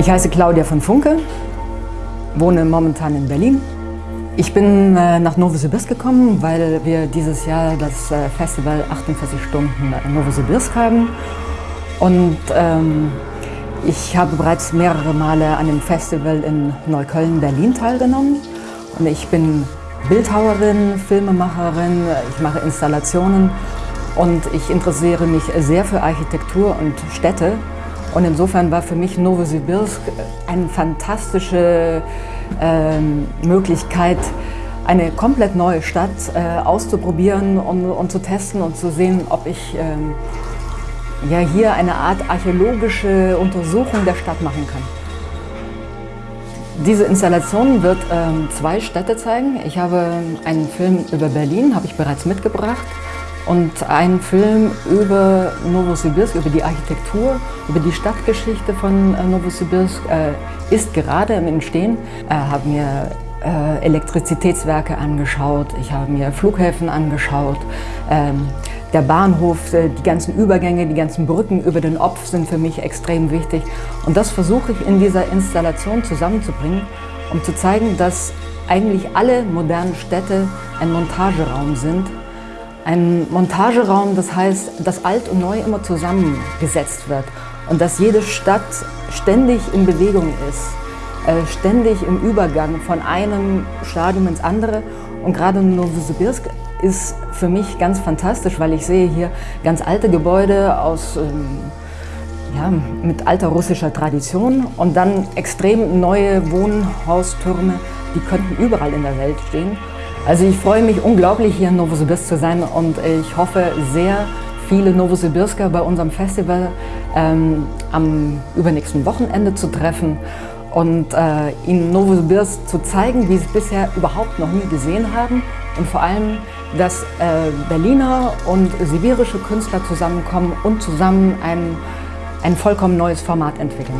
Ich heiße Claudia von Funke, wohne momentan in Berlin. Ich bin äh, nach Novosibirsk gekommen, weil wir dieses Jahr das äh, Festival 48 Stunden Novosibirsk haben. Und ähm, ich habe bereits mehrere Male an dem Festival in Neukölln, Berlin teilgenommen. Und ich bin Bildhauerin, Filmemacherin, ich mache Installationen und ich interessiere mich sehr für Architektur und Städte. Und insofern war für mich Novosibirsk eine fantastische äh, Möglichkeit, eine komplett neue Stadt äh, auszuprobieren und, und, zu testen und zu sehen, ob ich äh, ja, hier eine Art archäologische Untersuchung der Stadt machen kann. Diese Installation wird ähm, zwei Städte zeigen. Ich habe einen Film über Berlin, habe ich bereits mitgebracht. Und einen Film über Novosibirsk, über die Architektur, über die Stadtgeschichte von äh, Novosibirsk äh, ist gerade im Entstehen. Ich habe mir äh, Elektrizitätswerke angeschaut, ich habe mir Flughäfen angeschaut. Ähm, der Bahnhof, die ganzen Übergänge, die ganzen Brücken über den Opf sind für mich extrem wichtig. Und das versuche ich in dieser Installation zusammenzubringen, um zu zeigen, dass eigentlich alle modernen Städte ein Montageraum sind, ein Montageraum, das heißt, dass alt und neu immer zusammengesetzt wird und dass jede Stadt ständig in Bewegung ist, äh, ständig im Übergang von einem Stadium ins andere. Und gerade Novosibirsk ist für mich ganz fantastisch, weil ich sehe hier ganz alte Gebäude aus, ähm, ja, mit alter russischer Tradition und dann extrem neue Wohnhaustürme, die könnten überall in der Welt stehen. Also ich freue mich unglaublich, hier in Novosibirsk zu sein und ich hoffe sehr, viele Novosibirsker bei unserem Festival ähm, am übernächsten Wochenende zu treffen und äh, ihnen Novosibirsk zu zeigen, wie sie es bisher überhaupt noch nie gesehen haben und vor allem, dass äh, Berliner und sibirische Künstler zusammenkommen und zusammen ein, ein vollkommen neues Format entwickeln.